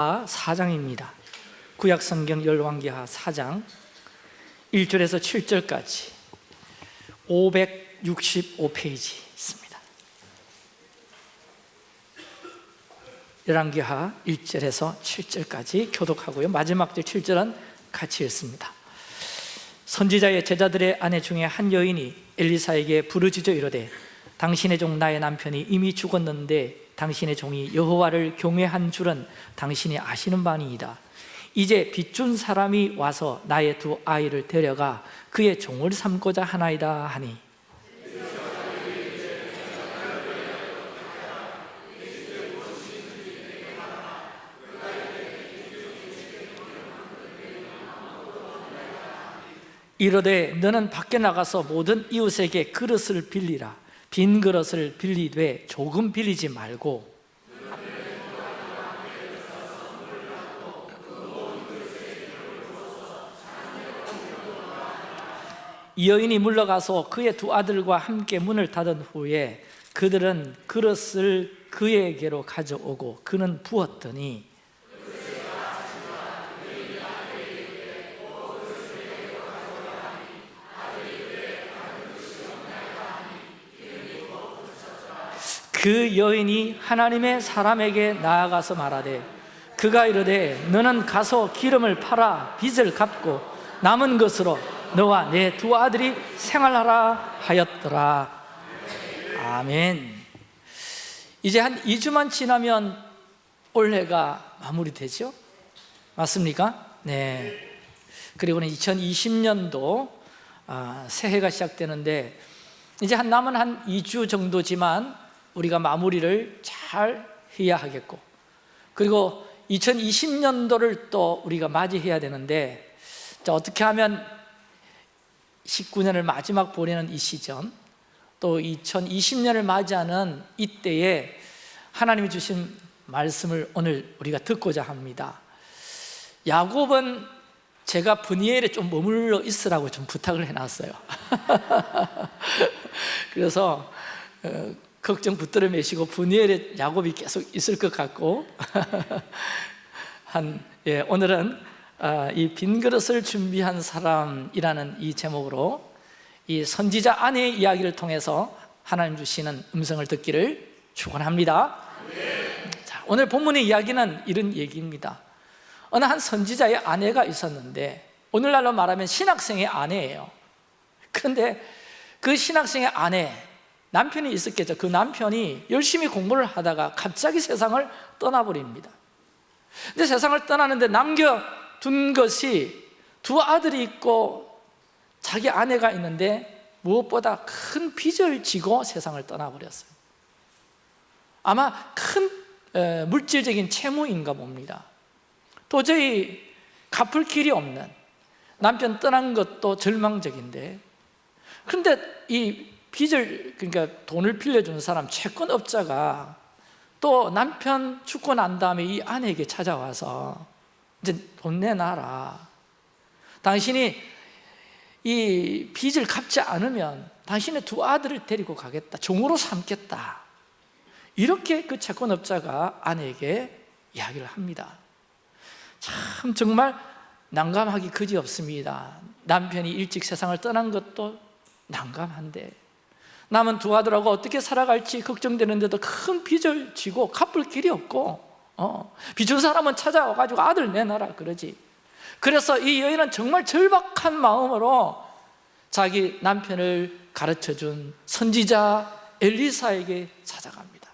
4장입니다. 구약성경 열왕기하 4장 1절에서 7절까지 565페이지 있습니다. 열왕기하 1절에서 7절까지 교독하고요. 마지막 절 7절은 같이 읽습니다. 선지자의 제자들의 아내 중에 한 여인이 엘리사에게 부르짖어 이르되 당신의 종 나의 남편이 이미 죽었는데 당신의 종이 여호와를 경외한 줄은 당신이 아시는 바니이다. 이제 빚준 사람이 와서 나의 두 아이를 데려가 그의 종을 삼고자 하나이다 하니. 이르되 너는 밖에 나가서 모든 이웃에게 그릇을 빌리라 빈 그릇을 빌리되 조금 빌리지 말고 이 여인이 물러가서 그의 두 아들과 함께 문을 닫은 후에 그들은 그릇을 그에게로 가져오고 그는 부었더니 그 여인이 하나님의 사람에게 나아가서 말하되 그가 이르되 너는 가서 기름을 팔아 빚을 갚고 남은 것으로 너와 내 두 아들이 생활하라 하였더라 아멘 이제 한 2주만 지나면 올해가 마무리되죠? 맞습니까? 네 그리고는 2020년도 아, 새해가 시작되는데 이제 한 남은 한 2주 정도지만 우리가 마무리를 잘 해야 하겠고 그리고 2020년도를 또 우리가 맞이해야 되는데 자, 어떻게 하면 19년을 마지막 보내는 이 시점 또 2020년을 맞이하는 이때에 하나님이 주신 말씀을 오늘 우리가 듣고자 합니다. 야곱은 제가 분이엘에 좀 머물러 있으라고 좀 부탁을 해놨어요. 그래서 어, 걱정 붙들어 매시고 분이엘에 야곱이 계속 있을 것 같고 한 예, 오늘은 아, 이 빈 그릇을 준비한 사람이라는 이 제목으로 이 선지자 아내의 이야기를 통해서 하나님 주시는 음성을 듣기를 축원합니다. 자, 오늘 본문의 이야기는 이런 얘기입니다. 어느 한 선지자의 아내가 있었는데 오늘날로 말하면 신학생의 아내예요. 그런데 그 신학생의 아내 남편이 있었겠죠. 그 남편이 열심히 공부를 하다가 갑자기 세상을 떠나버립니다. 근데 세상을 떠나는데 남겨둔 것이 두 아들이 있고 자기 아내가 있는데 무엇보다 큰 빚을 지고 세상을 떠나버렸어요. 아마 큰 물질적인 채무인가 봅니다. 도저히 갚을 길이 없는 남편 떠난 것도 절망적인데 그런데 이 빚을 그러니까 돈을 빌려주는 사람 채권업자가 또 남편 죽고 난 다음에 이 아내에게 찾아와서 이제 돈 내놔라. 당신이 이 빚을 갚지 않으면 당신의 두 아들을 데리고 가겠다. 종으로 삼겠다. 이렇게 그 채권업자가 아내에게 이야기를 합니다. 참 정말 난감하기 그지없습니다. 남편이 일찍 세상을 떠난 것도 난감한데 남은 두 아들하고 어떻게 살아갈지 걱정되는데도 큰 빚을 지고 갚을 길이 없고 어, 빚준 사람은 찾아와가지고 아들 내놔라 그러지. 그래서 이 여인은 정말 절박한 마음으로 자기 남편을 가르쳐준 선지자 엘리사에게 찾아갑니다.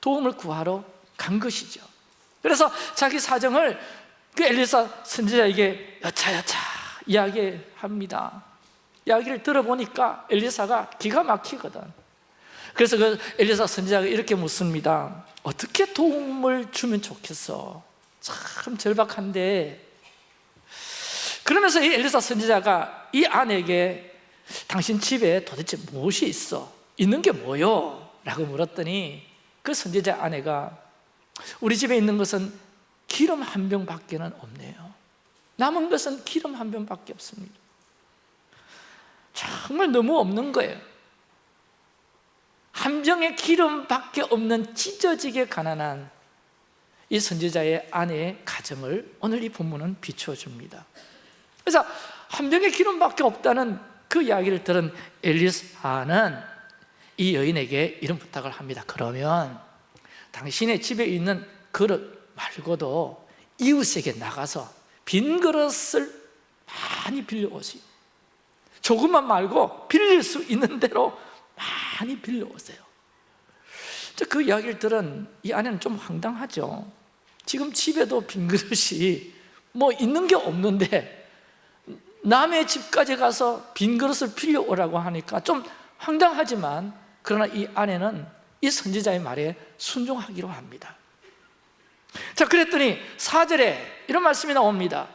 도움을 구하러 간 것이죠. 그래서 자기 사정을 그 엘리사 선지자에게 여차여차 이야기합니다 이야기를 들어보니까 엘리사가 기가 막히거든. 그래서 그 엘리사 선지자가 이렇게 묻습니다 어떻게 도움을 주면 좋겠어? 참 절박한데. 그러면서 이 엘리사 선지자가 이 아내에게 당신 집에 도대체 무엇이 있어? 있는 게 뭐요? 라고 물었더니 그 선지자 아내가 우리 집에 있는 것은 기름 한 병밖에 는 없네요. 남은 것은 기름 한 병밖에 없습니다 정말 너무 없는 거예요. 한 병의 기름밖에 없는 찢어지게 가난한 이 선지자의 아내의 가정을 오늘 이 본문은 비춰줍니다. 그래서 한 병의 기름밖에 없다는 그 이야기를 들은 엘리사는 이 여인에게 이런 부탁을 합니다. 그러면 당신의 집에 있는 그릇 말고도 이웃에게 나가서 빈 그릇을 많이 빌려오세요 조금만 말고 빌릴 수 있는 대로 많이 빌려오세요. 그 이야기를 들은 이 아내는 좀 황당하죠. 지금 집에도 빈 그릇이 뭐 있는 게 없는데 남의 집까지 가서 빈 그릇을 빌려오라고 하니까 좀 황당하지만 그러나 이 아내는 이 선지자의 말에 순종하기로 합니다. 자 그랬더니 4절에 이런 말씀이 나옵니다.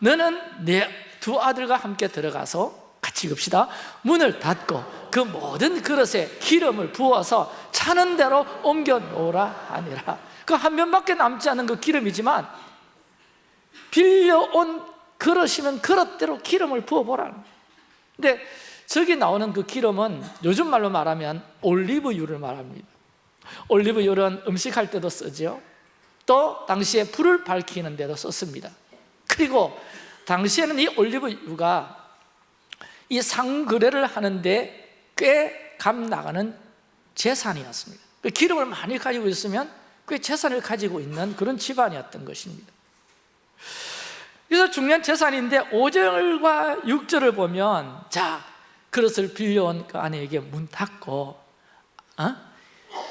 너는 내 두 아들과 함께 들어가서 같이 읽읍시다. 문을 닫고 그 모든 그릇에 기름을 부어서 차는 대로 옮겨 놓으라 하니라. 그 한 면밖에 남지 않은 그 기름이지만 빌려온 그릇이면 그릇대로 기름을 부어보라 근데 저기 나오는 그 기름은 요즘 말로 말하면 올리브유를 말합니다. 올리브유는 음식할 때도 쓰죠 또 당시에 불을 밝히는 데도 썼습니다. 그리고 당시에는 이 올리브유가 이 상거래를 하는데 꽤 값 나가는 재산이었습니다 그 기름을 많이 가지고 있으면 꽤 재산을 가지고 있는 그런 집안이었던 것입니다 그래서 중요한 재산인데 5절과 6절을 보면 자 그릇을 빌려온 그 아내에게 문 닫고 어?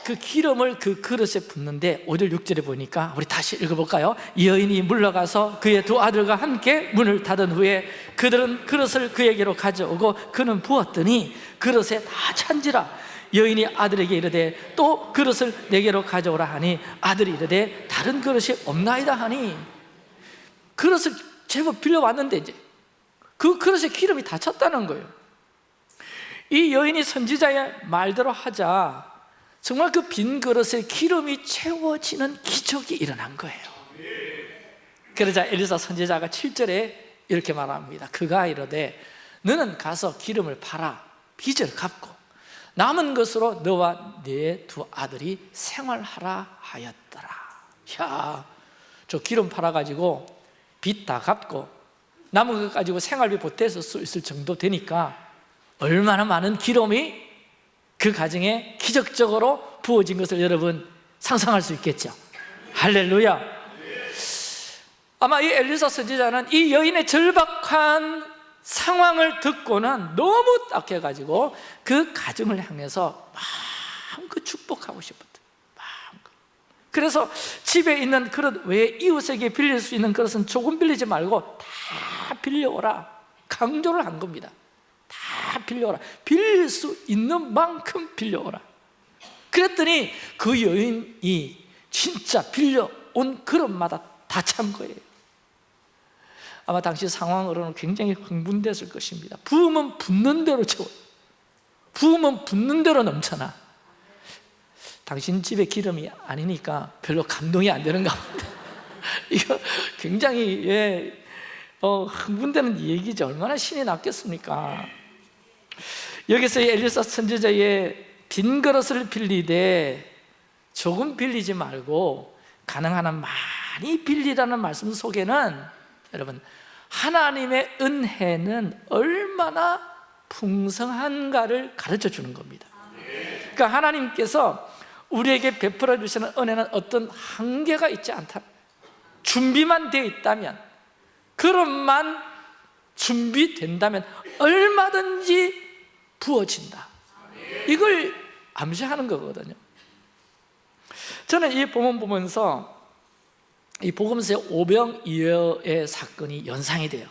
그 기름을 그 그릇에 붓는데 5절 6절에 보니까 우리 다시 읽어볼까요? 이 여인이 물러가서 그의 두 아들과 함께 문을 닫은 후에 그들은 그릇을 그에게로 가져오고 그는 부었더니 그릇에 다 찬지라. 여인이 아들에게 이르되 또 그릇을 내게로 가져오라 하니 아들이 이르되 다른 그릇이 없나이다 하니. 그릇을 제법 빌려왔는데 이제 그 그릇에 기름이 다 찼다는 거예요. 이 여인이 선지자의 말대로 하자 정말 그 빈 그릇에 기름이 채워지는 기적이 일어난 거예요. 그러자 엘리사 선지자가 7절에 이렇게 말합니다. 그가 이르되 너는 가서 기름을 팔아 빚을 갚고 남은 것으로 너와 네 두 아들이 생활하라 하였더라. 야, 저 기름 팔아가지고 빚 다 갚고 남은 것 가지고 생활비 보태서 쓸 정도 되니까 얼마나 많은 기름이 그 가정에 기적적으로 부어진 것을 여러분 상상할 수 있겠죠? 할렐루야. 아마 이 엘리사 선지자는 이 여인의 절박한 상황을 듣고는 너무 딱해가지고 그 가정을 향해서 마음껏 축복하고 싶었대. 마음껏. 그래서 집에 있는 그릇 외에 이웃에게 빌릴 수 있는 그릇은 조금 빌리지 말고 다 빌려오라 강조를 한 겁니다 다 빌려오라. 빌릴 수 있는 만큼 빌려오라. 그랬더니 그 여인이 진짜 빌려온 그릇마다 다 찬 거예요. 아마 당시 상황으로는 굉장히 흥분됐을 것입니다. 부으면 붓는 대로 채워. 부으면 붓는 대로 넘쳐나. 당신 집에 기름이 아니니까 별로 감동이 안 되는가 봅니다 이거 굉장히 예, 어, 흥분되는 얘기죠 얼마나 신이 났겠습니까 여기서 엘리사 선지자의 빈 그릇을 빌리되 조금 빌리지 말고 가능한 한 많이 빌리라는 말씀 속에는 여러분 하나님의 은혜는 얼마나 풍성한가를 가르쳐 주는 겁니다. 그러니까 하나님께서 우리에게 베풀어 주시는 은혜는 어떤 한계가 있지 않다. 준비만 되어 있다면 그릇만 준비된다면 얼마든지 부어진다 이걸 암시하는 거거든요 저는 이 본문 보면서 이 복음서의 오병 이어의 사건이 연상이 돼요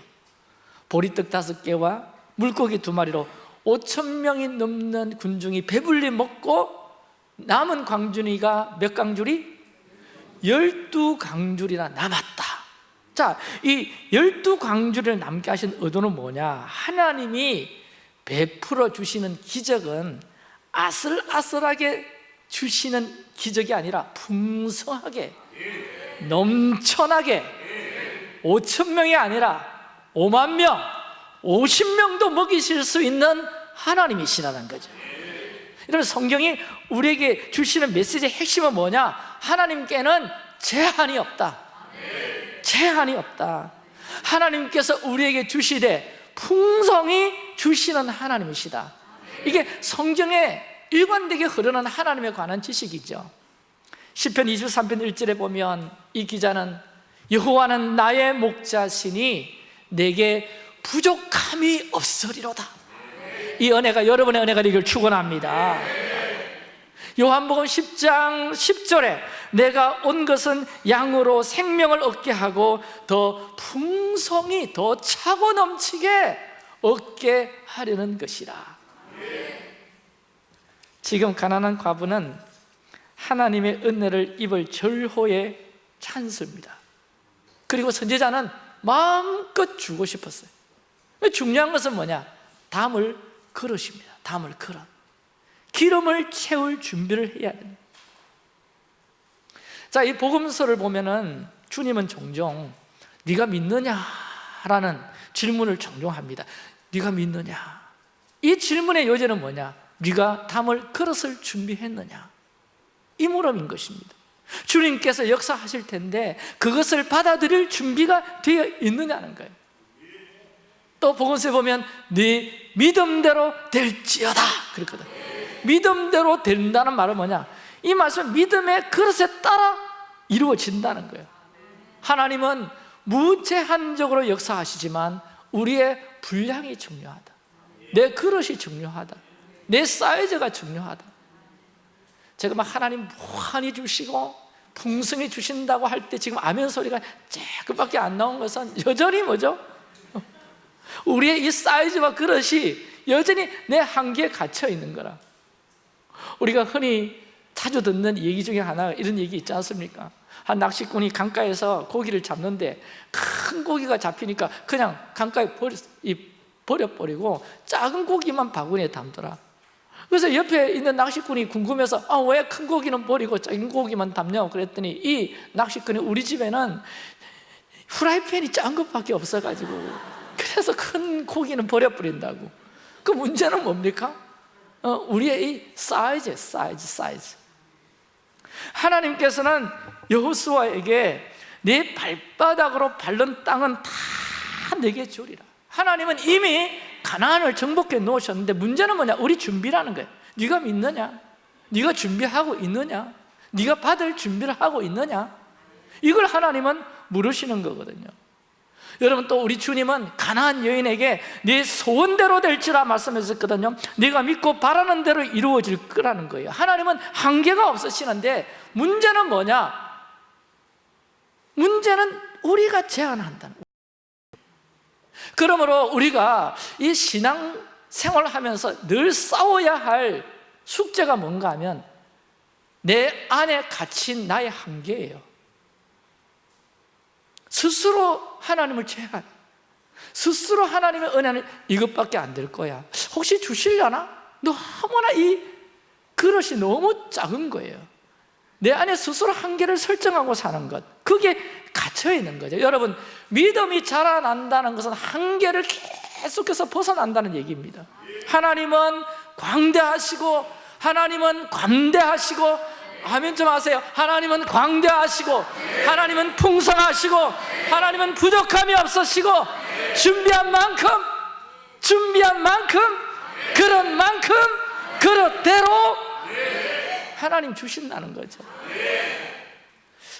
보리떡 다섯 개와 물고기 두 마리로 5천 명이 넘는 군중이 배불리 먹고 남은 광준이가 몇 강줄이? 열두 강줄이나 남았다 자, 이 열두 강줄을 남게 하신 의도는 뭐냐? 하나님이 베풀어 주시는 기적은 아슬아슬하게 주시는 기적이 아니라 풍성하게 넘쳐나게 5천 명이 아니라 5만 명, 50명도 먹이실 수 있는 하나님이시라는 거죠. 여러분 성경이 우리에게 주시는 메시지의 핵심은 뭐냐? 하나님께는 제한이 없다. 제한이 없다. 하나님께서 우리에게 주시되 풍성히 주시는 하나님이시다. 이게 성경에 일관되게 흐르는 하나님에 관한 지식이죠. 10편 23편 1절에 보면 이 기자는 여호와는 나의 목자시니 내게 부족함이 없으리로다. 이 은혜가 여러분의 은혜가 되기를 축원합니다 요한복음 10장 10절에 내가 온 것은 양으로 생명을 얻게 하고 더 풍성히 더 차고 넘치게 얻게 하려는 것이라. 지금 가난한 과부는 하나님의 은혜를 입을 절호의 찬스입니다. 그리고 선지자는 마음껏 주고 싶었어요. 중요한 것은 뭐냐? 담을 그릇입니다. 담을 그릇 기름을 채울 준비를 해야 됩니다 자, 이 복음서를 보면은 주님은 종종 네가 믿느냐라는 질문을 종종 합니다 네가 믿느냐? 이 질문의 요지는 뭐냐? 네가 담을 그릇을 준비했느냐? 이 물음인 것입니다 주님께서 역사하실 텐데 그것을 받아들일 준비가 되어 있느냐는 거예요 또 복음서에 보면 네 믿음대로 될지어다 그랬거든 믿음대로 된다는 말은 뭐냐? 이 말씀은 믿음의 그릇에 따라 이루어진다는 거예요. 하나님은 무제한적으로 역사하시지만 우리의 분량이 중요하다. 내 그릇이 중요하다. 내 사이즈가 중요하다. 제가 막 하나님 무한히 주시고 풍성히 주신다고 할 때 지금 아멘 소리가 조금밖에 안 나온 것은 여전히 뭐죠? 우리의 이 사이즈와 그릇이 여전히 내 한계에 갇혀 있는 거라 우리가 흔히 자주 듣는 얘기 중에 하나 이런 얘기 있지 않습니까? 한 낚시꾼이 강가에서 고기를 잡는데 큰 고기가 잡히니까 그냥 강가에 버려, 버려버리고 작은 고기만 바구니에 담더라 그래서 옆에 있는 낚시꾼이 궁금해서 아, 왜 큰 고기는 버리고 작은 고기만 담냐고 그랬더니 이 낚시꾼이 우리 집에는 후라이팬이 작은 것밖에 없어가지고 그래서 큰 고기는 버려버린다고 그 문제는 뭡니까? 어, 우리의 이 사이즈, 사이즈, 사이즈 하나님께서는 여호수아에게 네 발바닥으로 밟는 땅은 다 네게 주리라 하나님은 이미 가나안을 정복해 놓으셨는데 문제는 뭐냐? 우리 준비라는 거예요 네가 믿느냐? 네가 준비하고 있느냐? 네가 받을 준비를 하고 있느냐? 이걸 하나님은 물으시는 거거든요 여러분 또 우리 주님은 가나안 여인에게 네 소원대로 될지라 말씀하셨거든요. 네가 믿고 바라는 대로 이루어질 거라는 거예요. 하나님은 한계가 없으시는데 문제는 뭐냐? 문제는 우리가 제한한다는 그러므로 우리가 이 신앙 생활하면서 늘 싸워야 할 숙제가 뭔가 하면 내 안에 갇힌 나의 한계예요 스스로 하나님을 제한 스스로 하나님의 은혜는 이것밖에 안 될 거야. 혹시 주시려나? 너무나 이 그릇이 너무 작은 거예요. 내 안에 스스로 한계를 설정하고 사는 것 그게 갇혀 있는 거죠. 여러분 믿음이 자라난다는 것은 한계를 계속해서 벗어난다는 얘기입니다. 하나님은 광대하시고 하나님은 관대하시고 아멘 좀 하세요? 하나님은 광대하시고 하나님은 풍성하시고 하나님은 부족함이 없으시고 준비한 만큼 준비한 만큼 그런 만큼 그릇대로 하나님 주신다는 거죠.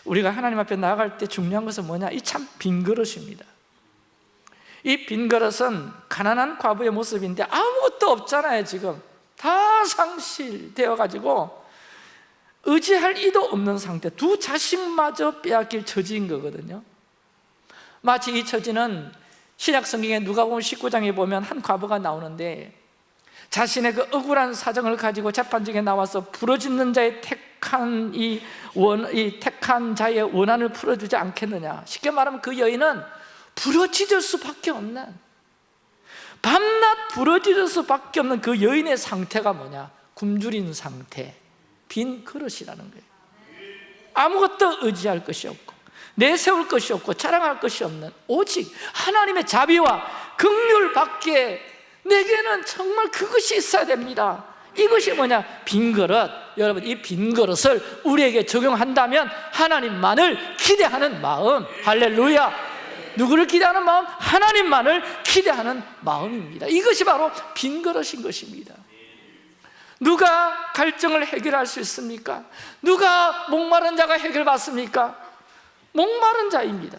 우리가 하나님 앞에 나아갈 때 중요한 것은 뭐냐? 이 참 빈 그릇입니다. 이 빈 그릇은 가난한 과부의 모습인데 아무것도 없잖아요 지금. 다 상실되어 가지고 의지할 이도 없는 상태 두 자식마저 빼앗길 처지인 거거든요. 마치 이 처지는 신약 성경에 누가복음 19장에 보면 한 과부가 나오는데 자신의 그 억울한 사정을 가지고 재판정에 나와서 부러지는 자의 택한 이, 원, 이 택한 자의 원한을 풀어주지 않겠느냐. 쉽게 말하면 그 여인은 부러지질 수밖에 없는 밤낮 부러지질 수밖에 없는 그 여인의 상태가 뭐냐? 굶주린 상태 빈 그릇이라는 거예요. 아무것도 의지할 것이 없고 내세울 것이 없고 자랑할 것이 없는 오직 하나님의 자비와 긍휼밖에 내게는 정말 그것이 있어야 됩니다. 이것이 뭐냐? 빈 그릇. 여러분 이 빈 그릇을 우리에게 적용한다면 하나님만을 기대하는 마음. 할렐루야. 누구를 기대하는 마음? 하나님만을 기대하는 마음입니다. 이것이 바로 빈 그릇인 것입니다 누가 갈증을 해결할 수 있습니까? 누가 목마른 자가 해결받습니까? 목마른 자입니다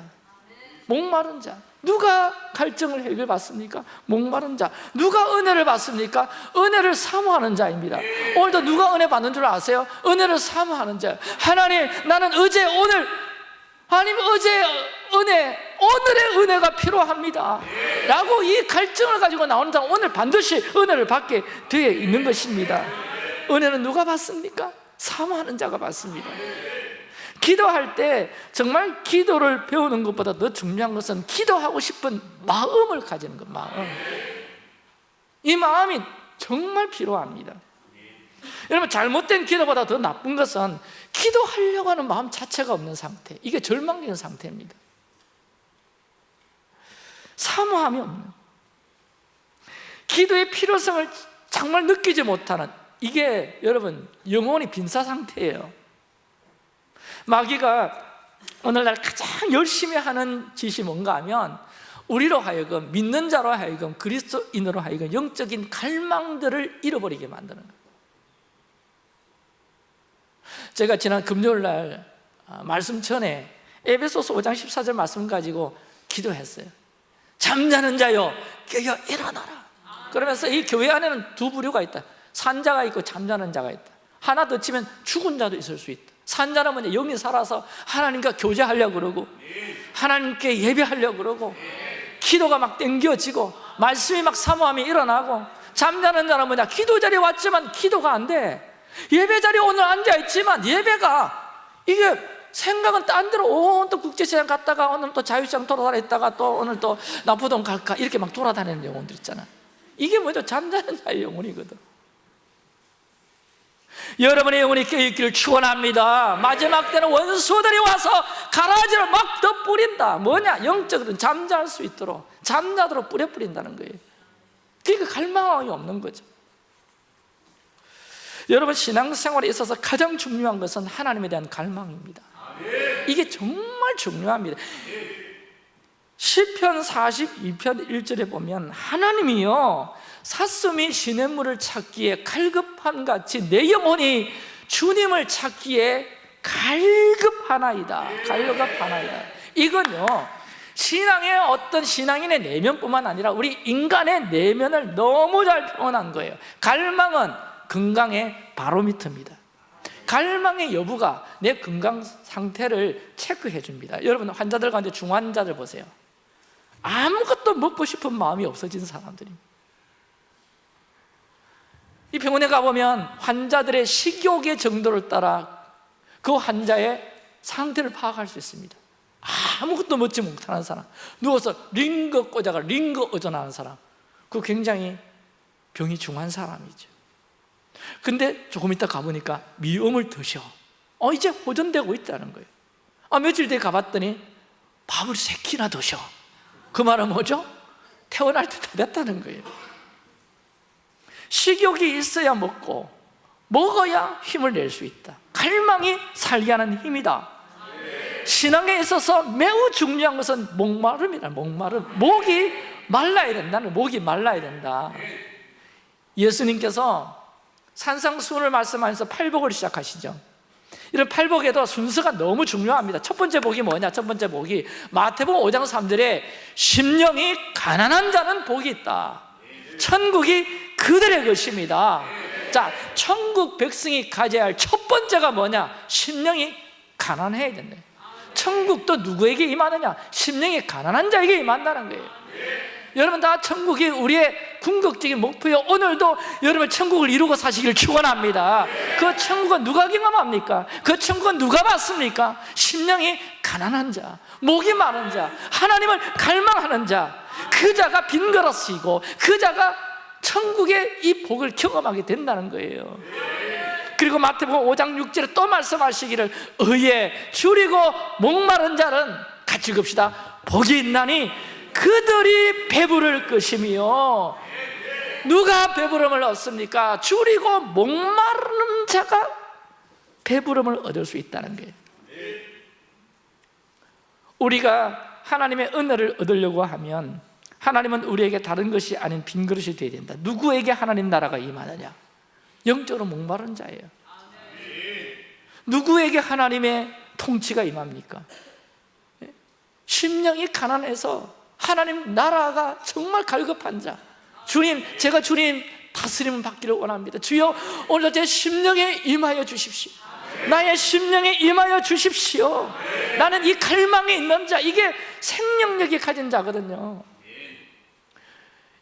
목마른 자 누가 갈증을 해결받습니까? 목마른 자 누가 은혜를 받습니까? 은혜를 사모하는 자입니다 오늘도 누가 은혜 받는 줄 아세요? 은혜를 사모하는 자 하나님 나는 어제 오늘 하나님 어제 은혜 오늘의 은혜가 필요합니다. 라고 이 갈증을 가지고 나오는 사람 오늘 반드시 은혜를 받게 되어 있는 것입니다. 은혜는 누가 받습니까? 사모하는 자가 받습니다. 기도할 때 정말 기도를 배우는 것보다 더 중요한 것은 기도하고 싶은 마음을 가지는 것 마음. 이 마음이 정말 필요합니다. 여러분 잘못된 기도보다 더 나쁜 것은 기도하려고 하는 마음 자체가 없는 상태. 이게 절망적인 상태입니다. 사모함이 없는. 기도의 필요성을 정말 느끼지 못하는. 이게 여러분 영혼이 빈사 상태예요. 마귀가 오늘날 가장 열심히 하는 짓이 뭔가 하면 우리로 하여금 믿는 자로 하여금 그리스도인으로 하여금 영적인 갈망들을 잃어버리게 만드는 거예요 제가 지난 금요일 날 아, 말씀 전에 에베소서 5장 14절 말씀 가지고 기도했어요. 잠자는 자여 깨어 일어나라. 그러면서 이 교회 안에는 두 부류가 있다. 산자가 있고 잠자는 자가 있다. 하나 더 치면 죽은 자도 있을 수 있다. 산자는 뭐냐 영이 살아서 하나님과 교제하려고 그러고 하나님께 예배하려고 그러고 기도가 막 땡겨지고 말씀이 막 사모함이 일어나고 잠자는 자는 뭐냐 기도 자리에 왔지만 기도가 안돼 예배 자리에 오늘 앉아있지만 예배가 이게 생각은 딴 데로 온또 국제시장 갔다가 오늘 또 자유시장 돌아다녔다가 또 오늘 또 나포동 갈까 이렇게 막 돌아다니는 영혼들 있잖아. 이게 뭐죠? 잠자는 자의 영혼이거든. 여러분의 영혼이 깨어있기를 축원합니다. 마지막 때는 원수들이 와서 가라지를 막 덧뿌린다. 뭐냐? 영적으로 잠잘 수 있도록 잠자도록 뿌려 뿌린다는 거예요. 그러니까 갈망이 없는 거죠 여러분 신앙생활에 있어서 가장 중요한 것은 하나님에 대한 갈망입니다. 이게 정말 중요합니다. 시편 42편 1절에 보면 하나님이요 사슴이 시냇물을 찾기에 갈급한 같이 내 영혼이 주님을 찾기에 갈급하나이다. 갈급하나이다. 이건요 신앙의 어떤 신앙인의 내면뿐만 아니라 우리 인간의 내면을 너무 잘 표현한 거예요. 갈망은 건강의 바로미터입니다. 갈망의 여부가 내 건강 상태를 체크해 줍니다. 여러분 환자들 가운데 중환자들 보세요. 아무것도 먹고 싶은 마음이 없어진 사람들입니다. 이 병원에 가보면 환자들의 식욕의 정도를 따라 그 환자의 상태를 파악할 수 있습니다. 아무것도 먹지 못하는 사람 누워서 링거 꽂아가 링거 어전하는 사람 그 굉장히 병이 중한 사람이죠 근데 조금 있다 가보니까 미음을 드셔. 어 이제 호전되고 있다는 거예요. 아 며칠 뒤에 가봤더니 밥을 세 끼나 드셔. 그 말은 뭐죠? 태어날 때 다 됐다는 거예요. 식욕이 있어야 먹고 먹어야 힘을 낼 수 있다. 갈망이 살게 하는 힘이다. 신앙에 있어서 매우 중요한 것은 목마름이다 목마름. 목이 말라야 된다는 목이 말라야 된다. 예수님께서 산상수훈을 말씀하면서 팔복을 시작하시죠 이런 팔복에도 순서가 너무 중요합니다 첫 번째 복이 뭐냐? 첫 번째 복이 마태복음 5장 3절에 심령이 가난한 자는 복이 있다 천국이 그들의 것입니다 자, 천국 백성이 가져야 할 첫 번째가 뭐냐? 심령이 가난해야 된다 천국도 누구에게 임하느냐? 심령이 가난한 자에게 임한다는 거예요 여러분 다 천국이 우리의 궁극적인 목표요 오늘도 여러분 천국을 이루고 사시길 축원합니다. 그 천국은 누가 경험합니까? 그 천국은 누가 받습니까? 심령이 가난한 자, 목이 마른 자, 하나님을 갈망하는 자, 그 자가 빈 그릇이고 그 자가 천국의 이 복을 경험하게 된다는 거예요. 그리고 마태복음 5장 6절에 또 말씀하시기를 의에 줄이고 목마른 자는 같이 읍시다 복이 있나니 그들이 배부를 것이며 누가 배부름을 얻습니까? 줄이고 목마르는 자가 배부름을 얻을 수 있다는 거예요 우리가 하나님의 은혜를 얻으려고 하면 하나님은 우리에게 다른 것이 아닌 빈 그릇이 되어야 된다 누구에게 하나님 나라가 임하느냐? 영적으로 목마른 자예요 누구에게 하나님의 통치가 임합니까? 심령이 가난해서 하나님 나라가 정말 갈급한 자. 주님 제가 주님 다스림을 받기를 원합니다. 주여 오늘 제 심령에 임하여 주십시오. 나의 심령에 임하여 주십시오. 나는 이 갈망에 있는 자. 이게 생명력이 가진 자거든요.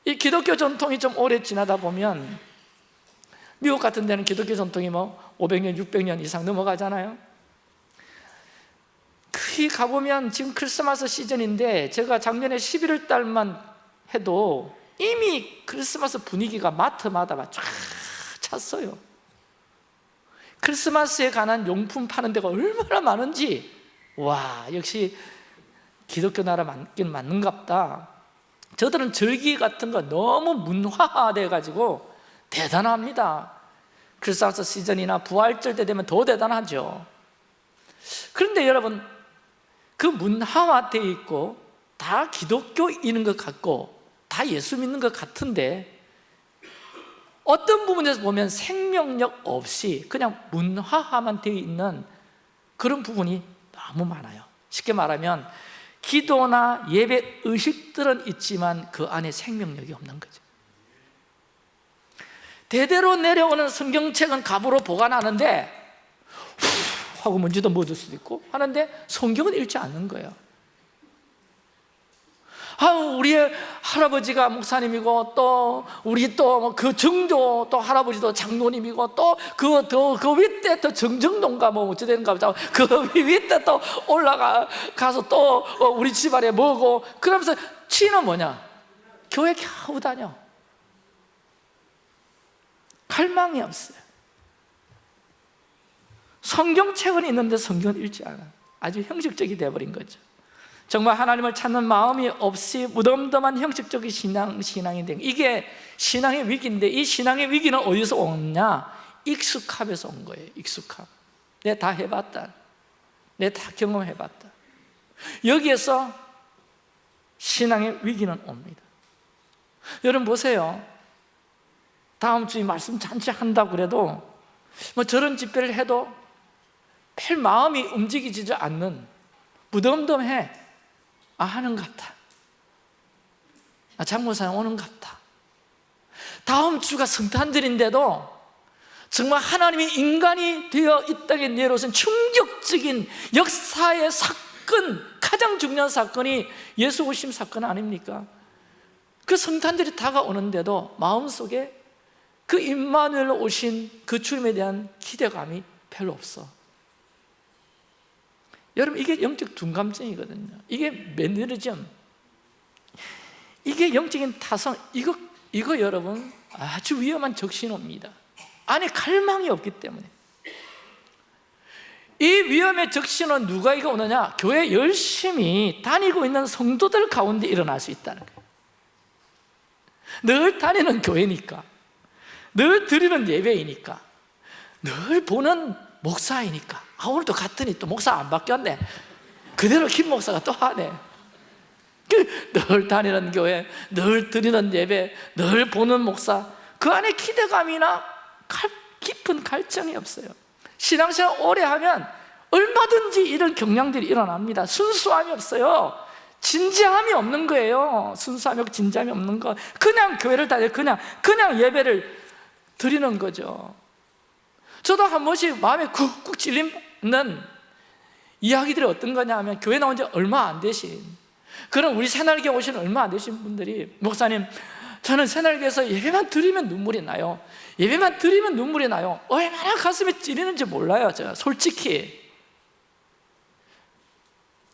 이 기독교 전통이 좀 오래 지나다 보면 미국 같은 데는 기독교 전통이 뭐 500년, 600년 이상 넘어가잖아요 거기 가보면 지금 크리스마스 시즌인데 제가 작년에 11월 달만 해도 이미 크리스마스 분위기가 마트마다 쫙 찼어요. 크리스마스에 관한 용품 파는 데가 얼마나 많은지. 와 역시 기독교 나라 맞긴 맞는갑다. 저들은 절기 같은 거 너무 문화화돼 가지고 대단합니다. 크리스마스 시즌이나 부활절 때 되면 더 대단하죠. 그런데 여러분 그 문화화 돼 있고 다 기독교인인 것 같고 다 예수 믿는 것 같은데 어떤 부분에서 보면 생명력 없이 그냥 문화화만 되어 있는 그런 부분이 너무 많아요. 쉽게 말하면 기도나 예배 의식들은 있지만 그 안에 생명력이 없는 거죠. 대대로 내려오는 성경책은 갑으로 보관하는데 후 하고 먼지도 묻을 수도 있고 하는데 성경은 읽지 않는 거예요. 아, 우리의 할아버지가 목사님이고 또 우리 또 그 정조 또 할아버지도 장로님이고 또 그 더그 윗대 또 정정동가 뭐 어찌 되는가 보자 그 윗대 또 올라가 가서 또 어, 우리 집안에 뭐고 그러면서 치는 뭐냐? 교회 겨우 다녀. 갈망이 없어요 성경책은 있는데 성경은 읽지 않아. 아주 형식적이 돼버린 거죠. 정말 하나님을 찾는 마음이 없이 무덤덤한 형식적인 신앙, 신앙이 된 이게 신앙의 위기인데 이 신앙의 위기는 어디서 오냐? 익숙함에서 온 거예요 익숙함. 내가 다 해봤다. 내가 다 경험해봤다. 여기에서 신앙의 위기는 옵니다. 여러분 보세요. 다음 주에 말씀 잔치 한다고 그래도 뭐 저런 집회를 해도 별 마음이 움직이지 않는 무덤덤해. 아 하는 것 같다 아, 장모사님 오는 것 같다 다음 주가 성탄절인데도 정말 하나님이 인간이 되어 이 땅에 내려오신 충격적인 역사의 사건 가장 중요한 사건이 예수 오심 사건 아닙니까? 그 성탄절이 다가오는데도 마음속에 그 임마누엘 오신 그 주님에 대한 기대감이 별로 없어 여러분 이게 영적 둔감증이거든요. 이게 매너리즘. 이게 영적인 타성. 이거, 이거 여러분 아주 위험한 적신호입니다. 안에 갈망이 없기 때문에. 이 위험의 적신호는 누가 이거 오느냐? 교회 열심히 다니고 있는 성도들 가운데 일어날 수 있다는 거예요. 늘 다니는 교회니까 늘 드리는 예배이니까 늘 보는 목사이니까 아 오늘도 갔더니 또 목사 안 바뀌었네. 그대로 김 목사가 또 하네. 그늘 다니는 교회 늘 드리는 예배 늘 보는 목사. 그 안에 기대감이나 깊은 갈증이 없어요. 신앙생활 오래 하면 얼마든지 이런 경향들이 일어납니다. 순수함이 없어요. 진지함이 없는 거예요. 순수함이 없고 진지함이 없는 거. 그냥 교회를 다녀 그냥 그냥 예배를 드리는 거죠. 저도 한 번씩 마음에 쿡쿡 찔리 는 이야기들이 어떤 거냐 하면 교회 나온 지 얼마 안 되신 그런 우리 새날개 오신 얼마 안 되신 분들이 목사님 저는 새날개에서 예배만 드리면 눈물이 나요. 예배만 드리면 눈물이 나요. 얼마나 가슴에 찌리는지 몰라요 저 솔직히.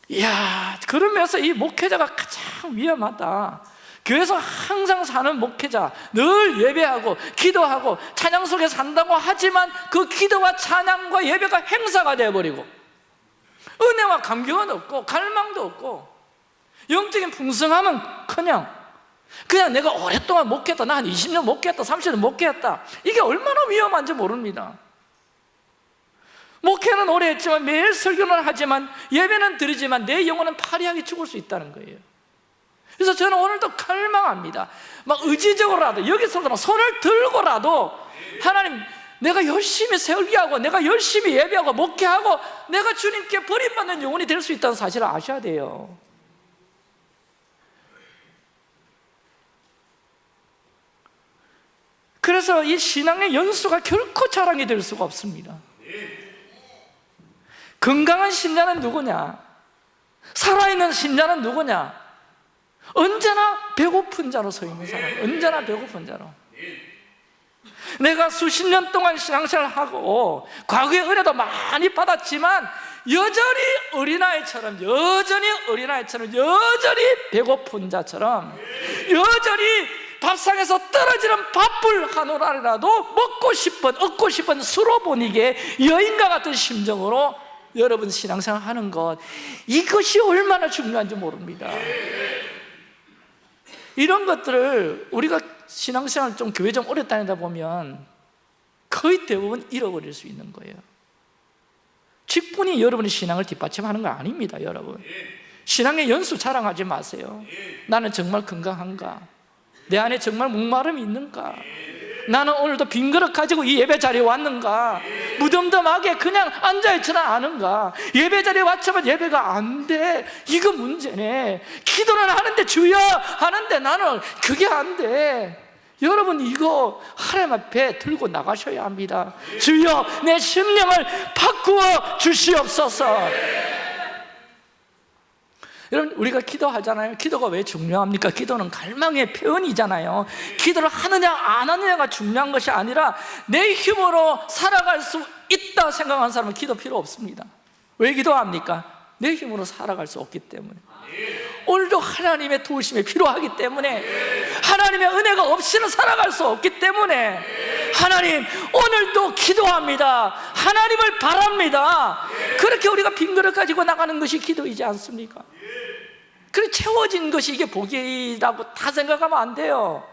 이야 그러면서 이 목회자가 가장 위험하다 교회에서 항상 사는 목회자 늘 예배하고 기도하고 찬양 속에 산다고 하지만 그 기도와 찬양과 예배가 행사가 되어버리고 은혜와 감격은 없고 갈망도 없고 영적인 풍성함은 그냥 그냥 내가 오랫동안 목회했다 나 한 20년 목회했다 30년 목회했다 이게 얼마나 위험한지 모릅니다. 목회는 오래 했지만 매일 설교는 하지만 예배는 드리지만 내 영혼은 파리하게 죽을 수 있다는 거예요 그래서 저는 오늘도 갈망합니다 막 의지적으로라도 여기서도 손을 들고라도 하나님 내가 열심히 설교하고 내가 열심히 예배하고 목회하고 내가 주님께 버림받는 영혼이 될 수 있다는 사실을 아셔야 돼요 그래서 이 신앙의 연수가 결코 자랑이 될 수가 없습니다 건강한 신자는 누구냐? 살아있는 신자는 누구냐? 언제나 배고픈 자로 서 있는 사람 언제나 배고픈 자로. 내가 수십 년 동안 신앙생활을 하고 과거에 은혜도 많이 받았지만 여전히 어린아이처럼 여전히 어린아이처럼 여전히 배고픈 자처럼 여전히 밥상에서 떨어지는 밥을 한 오라리라도 먹고 싶은 얻고 싶은 수로 보니게 여인과 같은 심정으로 여러분 신앙생활 하는 것 이것이 얼마나 중요한지 모릅니다 이런 것들을 우리가 신앙생활 좀 교회 좀 오래 다니다 보면 거의 대부분 잃어버릴 수 있는 거예요 직분이 여러분의 신앙을 뒷받침하는 거 아닙니다 여러분 신앙의 연수 자랑하지 마세요 나는 정말 건강한가? 내 안에 정말 목마름이 있는가? 나는 오늘도 빈 그릇 가지고 이 예배 자리에 왔는가? 무덤덤하게 그냥 앉아있지는 않은가? 예배 자리에 왔지만 예배가 안 돼. 이거 문제네. 기도는 하는데 주여 하는데 나는 그게 안 돼. 여러분 이거 하나님 앞에 들고 나가셔야 합니다. 주여 내 심령을 바꾸어 주시옵소서. 여러분 우리가 기도하잖아요 기도가 왜 중요합니까? 기도는 갈망의 표현이잖아요 기도를 하느냐 안 하느냐가 중요한 것이 아니라 내 힘으로 살아갈 수 있다 생각하는 사람은 기도 필요 없습니다 왜 기도합니까? 내 힘으로 살아갈 수 없기 때문에 오늘도 하나님의 도우심이 필요하기 때문에 하나님의 은혜가 없이는 살아갈 수 없기 때문에 하나님 오늘도 기도합니다. 하나님을 바랍니다. 그렇게 우리가 빈 그릇 가지고 나가는 것이 기도이지 않습니까? 그래 채워진 것이 이게 복이라고 다 생각하면 안 돼요.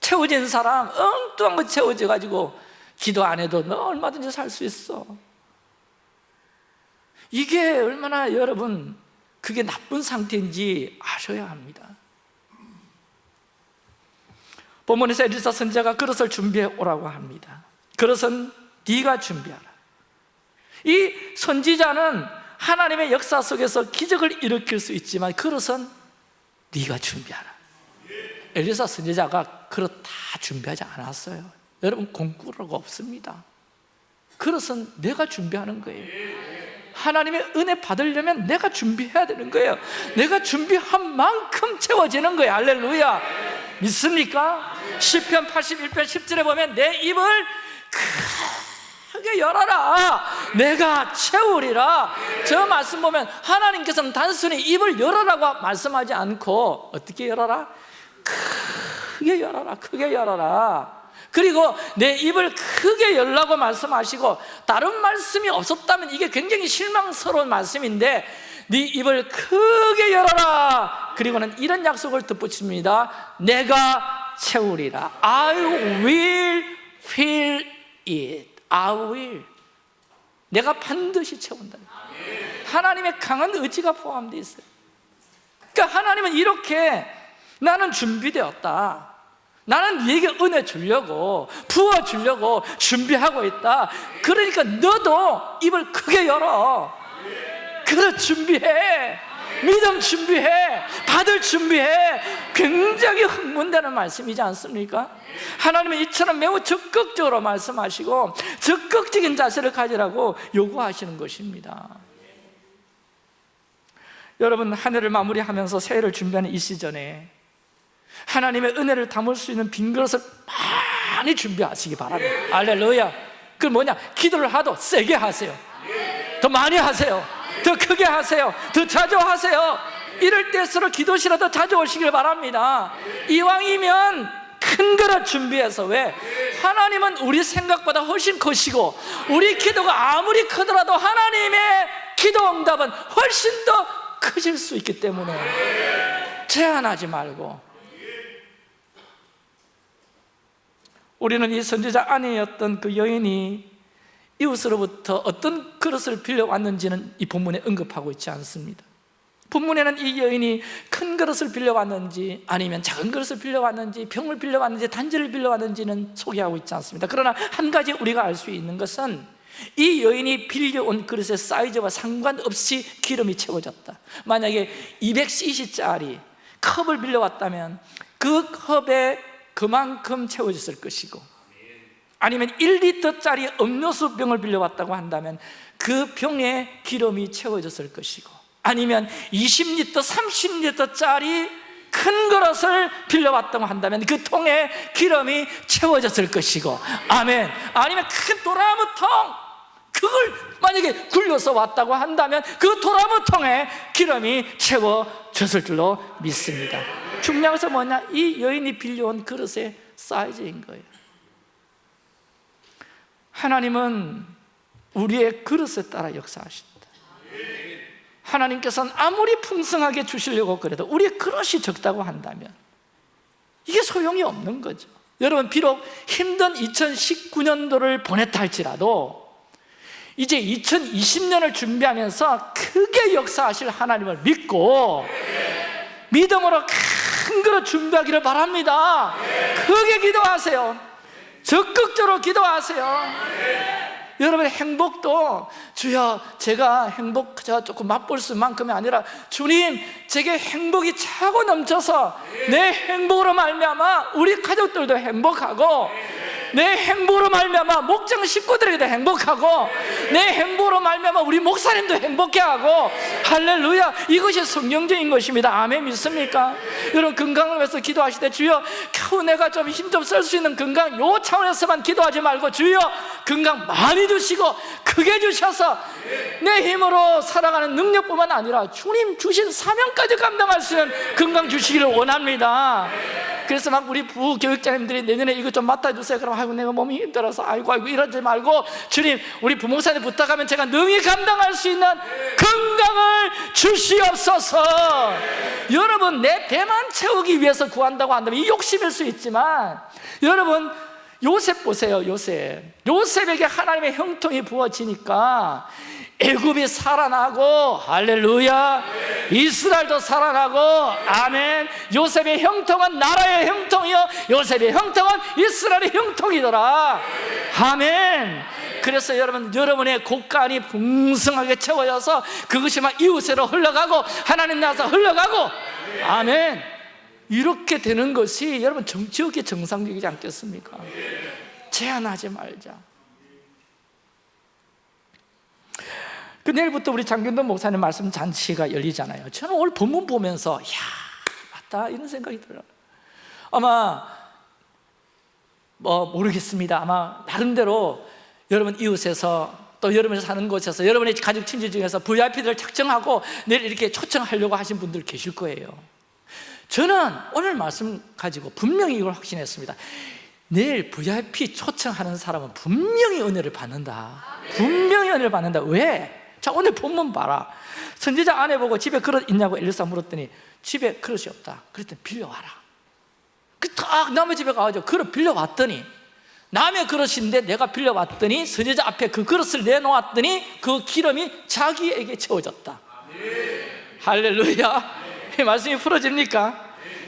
채워진 사람 엉뚱한 거 채워져 가지고 기도 안 해도 너 얼마든지 살 수 있어. 이게 얼마나 여러분 그게 나쁜 상태인지 아셔야 합니다 본문에서 엘리사 선자가 그릇을 준비해 오라고 합니다. 그릇은 네가 준비하라. 이 선지자는 하나님의 역사 속에서 기적을 일으킬 수 있지만 그릇은 네가 준비하라. 엘리사 선지자가 그릇 다 준비하지 않았어요. 여러분 공구가 없습니다. 그릇은 내가 준비하는 거예요. 하나님의 은혜 받으려면 내가 준비해야 되는 거예요. 내가 준비한 만큼 채워지는 거예요. 할렐루야 믿습니까? 10편 81편 10절에 보면 내 입을 크게 열어라 내가 채우리라 저 말씀 보면 하나님께서는 단순히 입을 열어라고 말씀하지 않고 어떻게 열어라? 크게 열어라 크게 열어라 그리고 내 입을 크게 열라고 말씀하시고 다른 말씀이 없었다면 이게 굉장히 실망스러운 말씀인데 네 입을 크게 열어라. 그리고는 이런 약속을 덧붙입니다. 내가 채우리라. I will fill it. I will. 내가 반드시 채운다. 하나님의 강한 의지가 포함되어 있어요. 그러니까 하나님은 이렇게 나는 준비되었다. 나는 네게 은혜 주려고 부어 주려고 준비하고 있다. 그러니까 너도 입을 크게 열어 그래 준비해. 믿음 준비해. 받을 준비해. 굉장히 흥분되는 말씀이지 않습니까? 하나님은 이처럼 매우 적극적으로 말씀하시고 적극적인 자세를 가지라고 요구하시는 것입니다. 여러분 한 해를 마무리하면서 새해를 준비하는 이 시즌에 하나님의 은혜를 담을 수 있는 빈 그릇을 많이 준비하시기 바랍니다. 알렐루야. 그 뭐냐? 기도를 하도 세게 하세요. 더 많이 하세요 더 크게 하세요. 더 자주 하세요. 이럴 기도실에 더 자주 오시길 바랍니다. 이왕이면 큰 그릇 준비해서 왜? 하나님은 우리 생각보다 훨씬 크시고 우리 기도가 아무리 크더라도 하나님의 기도 응답은 훨씬 더 크실 수 있기 때문에 제한하지 말고 우리는 이 선지자 아내였던 그 여인이 이웃으로부터 어떤 그릇을 빌려왔는지는 이 본문에 언급하고 있지 않습니다. 본문에는 이 여인이 큰 그릇을 빌려왔는지 아니면 작은 그릇을 빌려왔는지 병을 빌려왔는지 단지를 빌려왔는지는 소개하고 있지 않습니다. 그러나 한 가지 우리가 알 수 있는 것은 이 여인이 빌려온 그릇의 사이즈와 상관없이 기름이 채워졌다. 만약에 200cc짜리 컵을 빌려왔다면 그 컵에 그만큼 채워졌을 것이고 아니면 1리터짜리 음료수 병을 빌려왔다고 한다면 그 병에 기름이 채워졌을 것이고 아니면 20리터, 30리터짜리 큰 그릇을 빌려왔다고 한다면 그 통에 기름이 채워졌을 것이고 아멘. 아니면 큰 도라무통 그걸 만약에 굴려서 왔다고 한다면 그 도라무통에 기름이 채워졌을 줄로 믿습니다. 것은 뭐냐? 이 여인이 빌려온 그릇의 사이즈인 거예요 하나님은 우리의 그릇에 따라 역사하신다. 하나님께서는 아무리 풍성하게 주시려고 그래도 우리의 그릇이 적다고 한다면 이게 소용이 없는 거죠. 여러분 비록 힘든 2019년도를 보냈다 할지라도 이제 2020년을 준비하면서 크게 역사하실 하나님을 믿고 믿음으로 큰 그릇 준비하기를 바랍니다. 크게 기도하세요 적극적으로 기도하세요. 여러분의 행복도 주여 제가 행복 제가 조금 맛볼 수만큼이 아니라 주님 제게 행복이 차고 넘쳐서 내 행복으로 말미암아 우리 가족들도 행복하고 내 행복으로 말미암아 목장 식구들에게도 행복하고 내 행복으로 말미암아 우리 목사님도 행복해하고 할렐루야 이것이 성경적인 것입니다 아멘 믿습니까? 여러분 건강을 위해서 기도하실 때 주여 겨우 내가 좀 힘 좀 쓸 수 있는 건강 요 차원에서만 기도하지 말고 주여 건강 많이 주시고 크게 주셔서 내 힘으로 살아가는 능력뿐만 아니라 주님 주신 사명까지 감당할 수 있는 건강 주시기를 원합니다. 그래서 막 우리 부교육자님들이 내년에 이거 좀 맡아주세요. 그럼 아이고 내가 몸이 힘들어서 아이고 아이고 이러지 말고 주님 우리 부목사님 부탁하면 제가 능히 감당할 수 있는 건강을 주시옵소서. 여러분 내 배만 채우기 위해서 구한다고 한다면 이 욕심일 수 있지만 여러분 요셉 보세요 요셉. 요셉에게 하나님의 형통이 부어지니까 애굽이 살아나고 할렐루야. 이스라엘도 살아나고 아멘. 요셉의 형통은 나라의 형통이요. 요셉의 형통은 이스라엘의 형통이더라. 아멘. 그래서 여러분 여러분의 곳간이 풍성하게 채워져서 그것이 막 이웃으로 흘러가고 하나님 나라에서 흘러가고 아멘. 이렇게 되는 것이 여러분 정치업계 정상적이지 않겠습니까? 제한하지 말자 그 내일부터 우리 장균돈 목사님 말씀 잔치가 열리잖아요. 저는 오늘 본문 보면서 야 맞다 이런 생각이 들어요. 아마 뭐 모르겠습니다. 아마 나름대로 여러분 이웃에서 또 여러분이 사는 곳에서 여러분의 가족 친지 중에서 VIP들을 작정하고 내일 이렇게 초청하려고 하신 분들 계실 거예요. 저는 오늘 말씀 가지고 분명히 이걸 확신했습니다. 내일 VIP 초청하는 사람은 분명히 은혜를 받는다. 분명히 은혜를 받는다. 왜? 자 오늘 본문 봐라. 선지자 아내 보고 집에 그릇 있냐고 엘리사 물었더니 집에 그릇이 없다. 그랬더니 빌려와라. 그딱 남의 집에 가가지고 그릇 빌려왔더니 남의 그릇인데 내가 빌려왔더니 선지자 앞에 그 그릇을 내놓았더니 그 기름이 자기에게 채워졌다. 할렐루야. 이 말씀이 풀어집니까?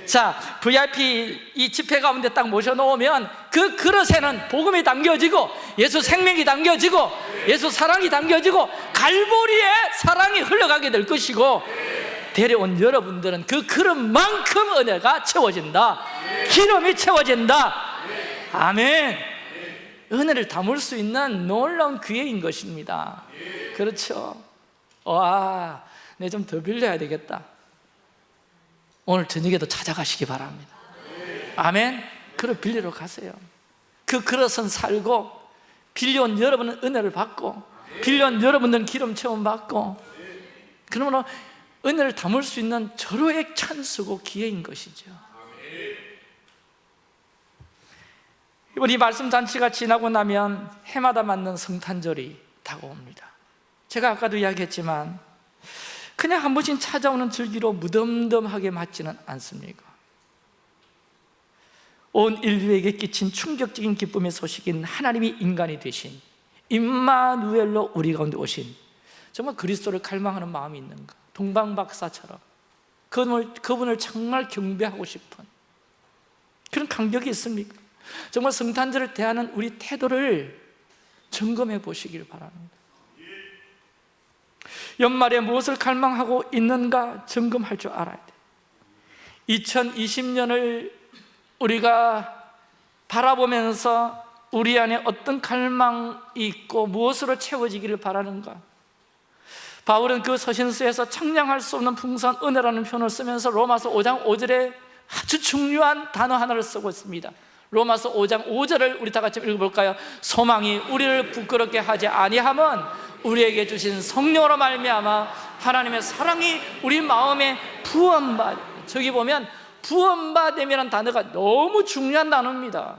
자, VIP 이 집회 가운데 딱 모셔놓으면 그 그릇에는 복음이 담겨지고 예수 생명이 담겨지고 예수 사랑이 담겨지고 갈보리의 사랑이 흘러가게 될 것이고 데려온 여러분들은 그 그릇만큼 은혜가 채워진다. 기름이 채워진다. 아멘. 은혜를 담을 수 있는 놀라운 기회인 것입니다. 그렇죠? 와, 내 좀 더 빌려야 되겠다 오늘 저녁에도 찾아가시기 바랍니다. 아멘. 그릇 빌리러 가세요. 그 그릇은 살고 빌려온 여러분은 은혜를 받고 빌려온 여러분들은 기름 체험 받고 그러므로 은혜를 담을 수 있는 절호의 찬스고 기회인 것이죠. 이번 이 말씀 잔치가 지나고 나면 해마다 맞는 성탄절이 다가옵니다. 제가 아까도 이야기했지만 그냥 한 번씩 찾아오는 절기로 무덤덤하게 맞지는 않습니까? 온 인류에게 끼친 충격적인 기쁨의 소식인 하나님이 인간이 되신 임마누엘로 우리 가운데 오신 정말 그리스도를 갈망하는 마음이 있는가 동방박사처럼 그분을, 그분을 정말 경배하고 싶은 그런 감격이 있습니까? 정말 성탄절을 대하는 우리 태도를 점검해 보시길 바랍니다 연말에 무엇을 갈망하고 있는가 점검할 줄 알아야 돼. 2020년을 우리가 바라보면서 우리 안에 어떤 갈망이 있고 무엇으로 채워지기를 바라는가? 바울은 그 서신서에서 청량할 수 없는 풍성한 은혜라는 표현을 쓰면서 로마서 5장 5절에 아주 중요한 단어 하나를 쓰고 있습니다. 로마서 5장 5절을 우리 다 같이 읽어볼까요? 소망이 우리를 부끄럽게 하지 아니함은 우리에게 주신 성령으로 말미암아 하나님의 사랑이 우리 마음에 부원받 저기 보면 부원받음이라는 단어가 너무 중요한 단어입니다.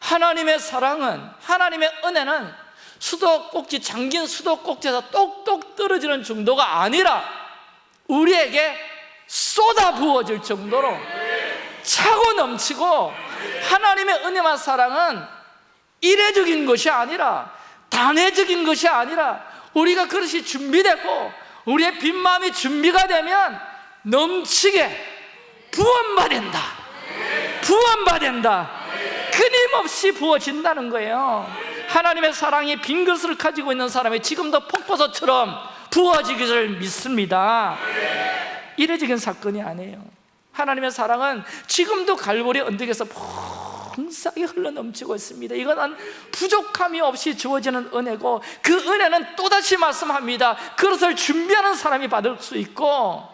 하나님의 사랑은 하나님의 은혜는 수도꼭지 잠긴 수도꼭지에서 똑똑 떨어지는 정도가 아니라 우리에게 쏟아 부어질 정도로 차고 넘치고 하나님의 은혜와 사랑은 이례적인 것이 아니라 단회적인 것이 아니라 우리가 그릇이 준비되고 우리의 빈 마음이 준비가 되면 넘치게 부원받는다. 부원받는다. 끊임없이 부어진다는 거예요. 하나님의 사랑이 빈 것을 가지고 있는 사람이 지금도 폭포수처럼 부어지기를 믿습니다. 이례적인 사건이 아니에요. 하나님의 사랑은 지금도 갈보리 언덕에서 풍성하게 흘러넘치고 있습니다. 이건 부족함이 없이 주어지는 은혜고 그 은혜는 또다시 말씀합니다. 그것을 준비하는 사람이 받을 수 있고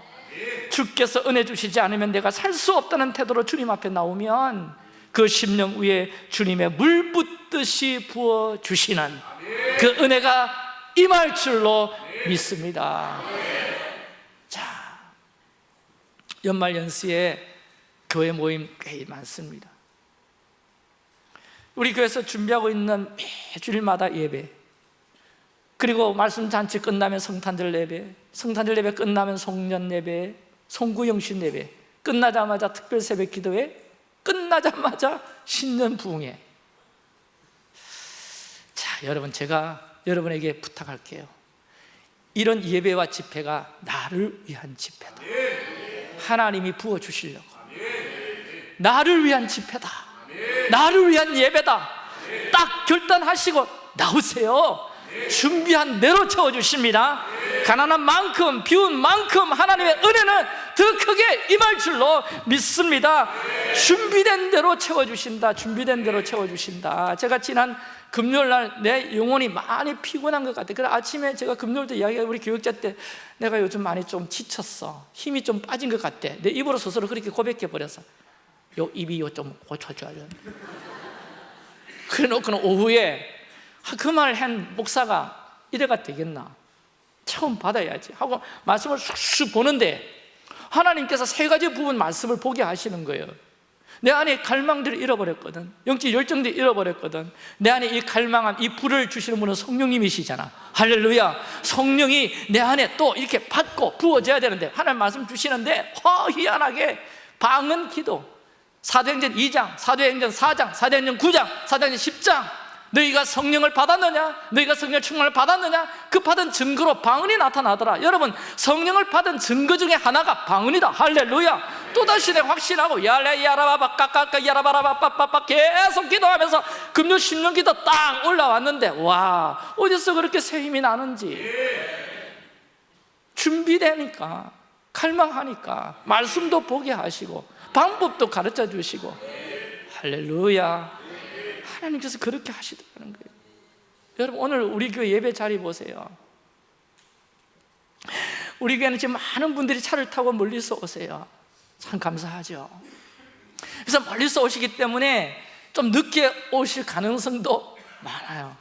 주께서 은혜 주시지 않으면 내가 살 수 없다는 태도로 주님 앞에 나오면 그 심령 위에 주님의 물 붓듯이 부어주시는 그 은혜가 임할 줄로 믿습니다. 자, 연말 연시에 교회 모임 꽤 많습니다 우리 교회에서 준비하고 있는 매주일마다 예배 그리고 말씀 잔치 끝나면 성탄절 예배 성탄절 예배 끝나면 송년 예배 송구영신 예배 끝나자마자 특별 새벽 기도회 끝나자마자 신년 부흥회. 자 여러분 제가 여러분에게 부탁할게요. 이런 예배와 집회가 나를 위한 집회다. 하나님이 부어주시려고. 나를 위한 집회다 나를 위한 예배다. 딱 결단하시고 나오세요. 준비한 대로 채워주십니다. 가난한 만큼 비운 만큼 하나님의 은혜는 더 크게 임할 줄로 믿습니다. 준비된 대로 채워주신다. 준비된 대로 채워주신다. 제가 지난 금요일 날 내 영혼이 많이 피곤한 것 같아요. 그래서 아침에 제가 금요일도 이야기해 우리 교육자 때 내가 요즘 많이 좀 지쳤어. 힘이 좀 빠진 것 같아. 내 입으로 스스로 그렇게 고백해 버려서 요 입이 요 좀 고쳐줘야 돼 그래 놓고는 오후에 그 말 한 목사가 이래가 되겠나? 처음 받아야지. 하고 말씀을 쑥쑥 보는데 하나님께서 세 가지 부분 말씀을 보게 하시는 거예요. 내 안에 갈망들을 잃어버렸거든. 영적 열정들을 잃어버렸거든. 내 안에 이 갈망함, 이 불을 주시는 분은 성령님이시잖아. 할렐루야. 성령이 내 안에 또 이렇게 받고 부어져야 되는데 하나님 말씀 주시는데 허 희한하게 방언 기도 사도행전 2장, 사도행전 4장, 사도행전 9장, 사도행전 10장. 너희가 성령을 받았느냐? 너희가 성령 충만을 받았느냐? 그 받은 증거로 방언이 나타나더라. 여러분 성령을 받은 증거 중에 하나가 방언이다. 할렐루야. 또다시 내 확신하고 야레 야라바바 까까까 야라바라바 빠빠빠 계속 기도하면서 금요 10년 기도 딱 올라왔는데 와 어디서 그렇게 새 힘이 나는지. 준비되니까 갈망하니까 말씀도 보게 하시고 방법도 가르쳐 주시고. 할렐루야. 하나님께서 그렇게 하시더라는 거예요. 여러분 오늘 우리 교회 예배 자리 보세요. 우리 교회는 지금 많은 분들이 차를 타고 멀리서 오세요. 참 감사하죠. 그래서 멀리서 오시기 때문에 좀 늦게 오실 가능성도 많아요.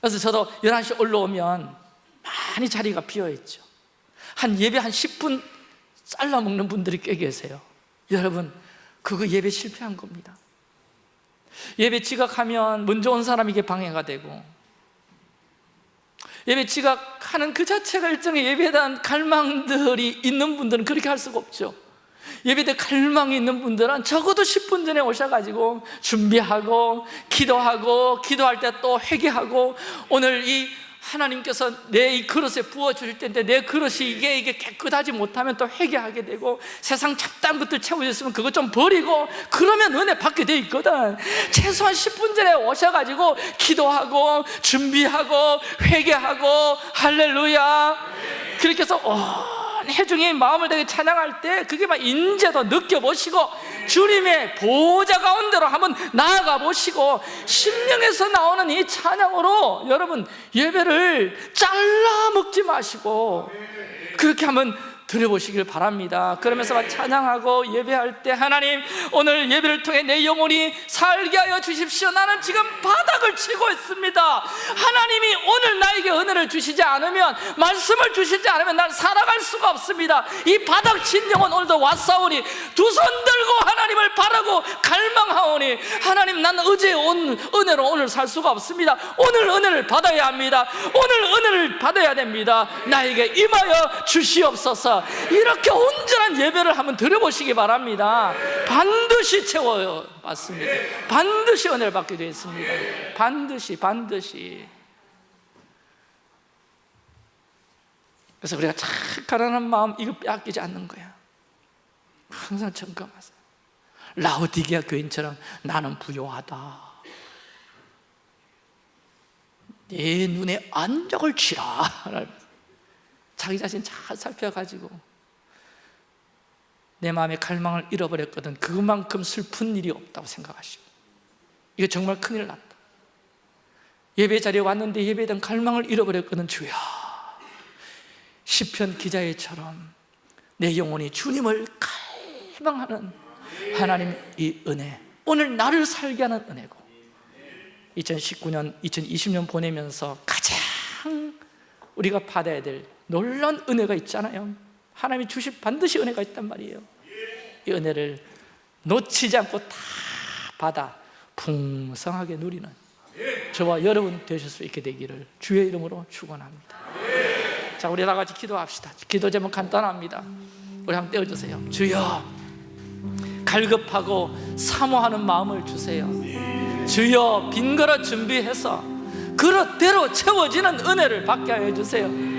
그래서 저도 11시 올라오면 많이 자리가 비어있죠. 한 예배 한 10분 잘라 먹는 분들이 꽤 계세요 여러분 그거 예배 실패한 겁니다. 예배 지각하면 먼저 온 사람에게 방해가 되고 예배 지각하는 그 자체가 일종의 예배에 대한 갈망들이 있는 분들은 그렇게 할 수가 없죠. 예배대 갈망이 있는 분들은 적어도 10분 전에 오셔가지고 준비하고 기도하고 기도할 때 또 회개하고 오늘 이 하나님께서 내 이 그릇에 부어주실 텐데 내 그릇이 이게 이게 깨끗하지 못하면 또 회개하게 되고 세상 잡다한 것들 채워졌으면 그것 좀 버리고 그러면 은혜 받게 돼 있거든. 최소한 10분 전에 오셔가지고 기도하고 준비하고 회개하고 할렐루야. 그렇게 해서 온 해중이 마음을 되게 찬양할 때 그게 막 인재도 느껴보시고 주님의 보호자 가운데로 한번 나아가 보시고 심령에서 나오는 이 찬양으로 여러분 예배를 잘라 먹지 마시고 그렇게 한번 드려보시길 바랍니다. 그러면서 막 찬양하고 예배할 때 하나님 오늘 예배를 통해 내 영혼이 살게 하여 주십시오. 나는 지금 바닥을 치고 있습니다. 하나님이 오늘 나에게 은혜를 주시지 않으면 말씀을 주시지 않으면 난 살아갈 수가 없습니다. 이 바닥 친 영혼 오늘도 왔사오니 두 손 들고 하나님을 바라고 갈망하오니 하나님 난 어제 온 은혜로 오늘 살 수가 없습니다. 오늘 은혜를 받아야 합니다. 오늘 은혜를 받아야 됩니다. 나에게 임하여 주시옵소서 이렇게 온전한 예배를 한번 드려보시기 바랍니다. 반드시 채워요. 맞습니다. 반드시 은혜를 받게 되어 있습니다. 반드시 반드시. 그래서 우리가 참 가난한 마음 이거 빼앗기지 않는 거야. 항상 점검하세요. 라오디게아 교인처럼 나는 부요하다. 내 눈에 안적을 치라 자기 자신 잘 살펴가지고 내 마음의 갈망을 잃어버렸거든. 그만큼 슬픈 일이 없다고 생각하시고. 이거 정말 큰일 났다. 예배 자리에 왔는데 예배에 대한 갈망을 잃어버렸거든. 주야 시편 기자의처럼 내 영혼이 주님을 갈망하는 하나님 이 은혜 오늘 나를 살게 하는 은혜고 2019년, 2020년 보내면서 우리가 받아야 될 놀라운 은혜가 있잖아요. 하나님이 주실 반드시 은혜가 있단 말이에요. 이 은혜를 놓치지 않고 다 받아 풍성하게 누리는 저와 여러분 되실 수 있게 되기를 주의 이름으로 축원합니다. 자 우리 다 같이 기도합시다. 기도 제목 간단합니다. 우리 한번 떼어주세요. 주여 갈급하고 사모하는 마음을 주세요. 주여 빈 그릇 준비해서 그릇대로 채워지는 은혜를 받게 하여 주세요